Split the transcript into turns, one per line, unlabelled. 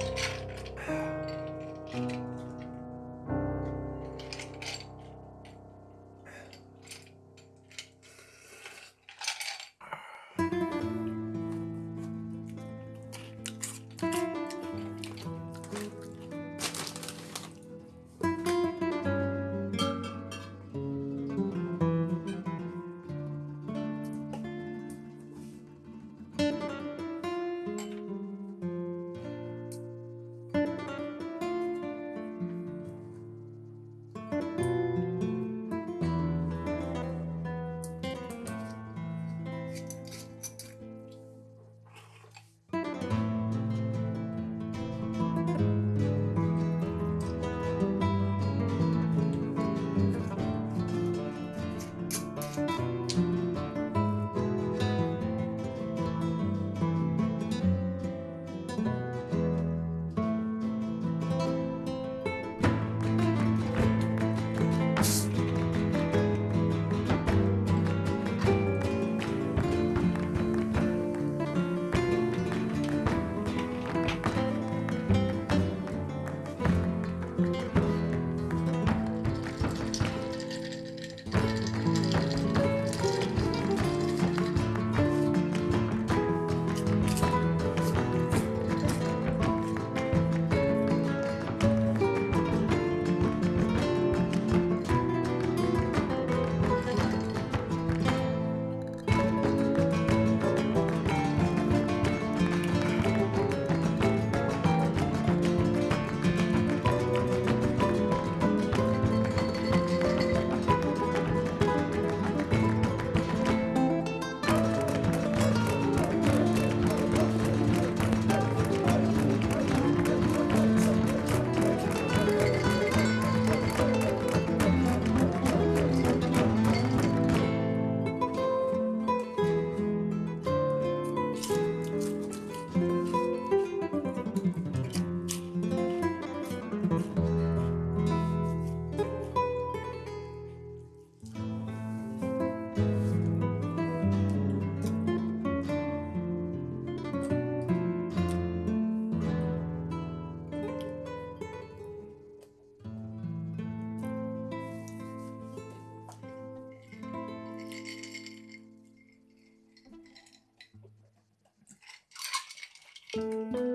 you
Música